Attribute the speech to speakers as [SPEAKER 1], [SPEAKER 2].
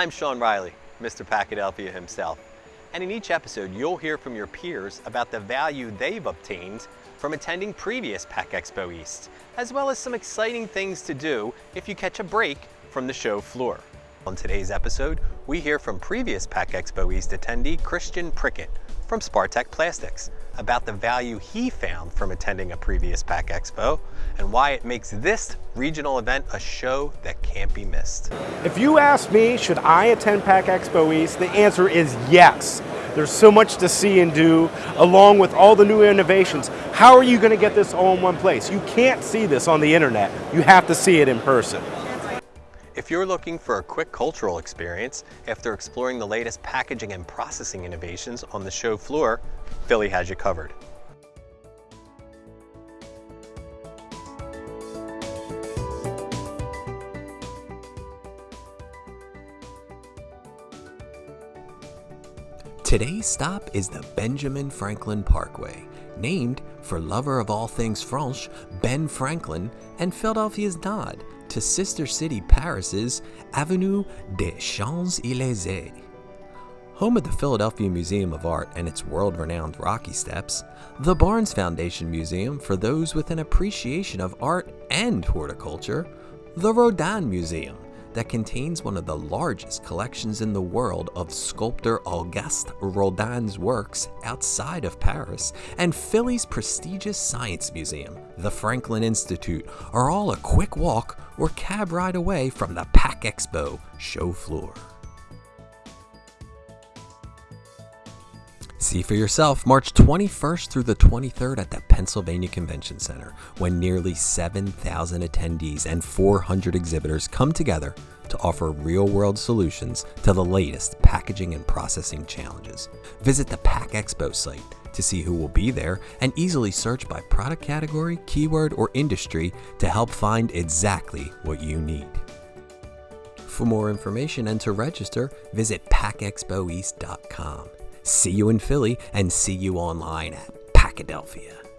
[SPEAKER 1] I'm Sean Riley, Mr. Packadelphia himself. And in each episode, you'll hear from your peers about the value they've obtained from attending previous Pack Expo East, as well as some exciting things to do if you catch a break from the show floor. On today's episode, we hear from previous Pack Expo East attendee Christian Prickett from Spartech Plastics about the value he found from attending a previous Pack Expo and why it makes this regional event a show that can't be missed.
[SPEAKER 2] If you ask me, should I attend Pack Expo East, the answer is yes. There's so much to see and do, along with all the new innovations. How are you going to get this all in one place? You can't see this on the internet. You have to see it in person.
[SPEAKER 1] If you're looking for a quick cultural experience after exploring the latest packaging and processing innovations on the show floor, Philly has you covered. Today's stop is the Benjamin Franklin Parkway, named for lover of all things French, Ben Franklin, and Philadelphia's nod to sister city Paris's Avenue des Champs-Élysées. Home of the Philadelphia Museum of Art and its world-renowned Rocky Steps, the Barnes Foundation Museum for those with an appreciation of art and horticulture, the Rodin Museum, that contains one of the largest collections in the world of sculptor Auguste Rodin's works outside of Paris, and Philly's prestigious science museum, the Franklin Institute, are all a quick walk or cab ride away from the Pack Expo show floor. See for yourself March 21st through the 23rd at the Pennsylvania Convention Center, when nearly 7,000 attendees and 400 exhibitors come together to offer real world solutions to the latest packaging and processing challenges. Visit the Pack Expo site to see who will be there and easily search by product category, keyword, or industry to help find exactly what you need. For more information and to register, visit packexpoeast.com. See you in Philly and see you online at Packadelphia.